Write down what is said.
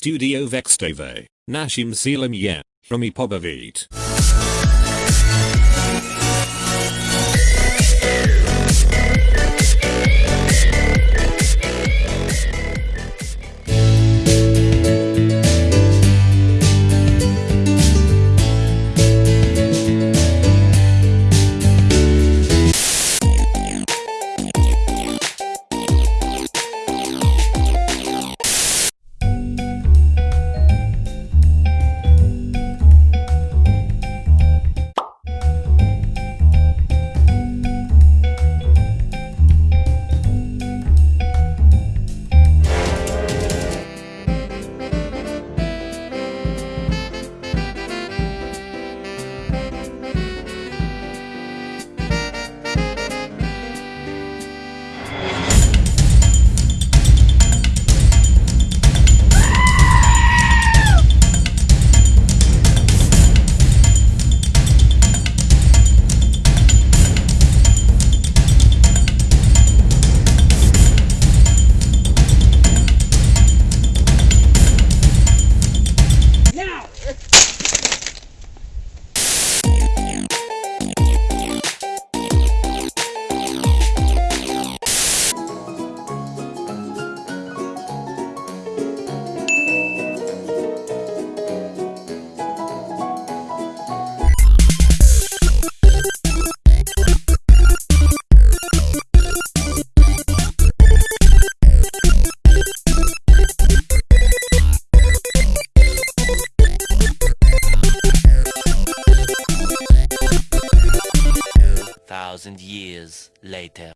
studio Vextave, nashim silam je, hrami pobavit. Thousand years later.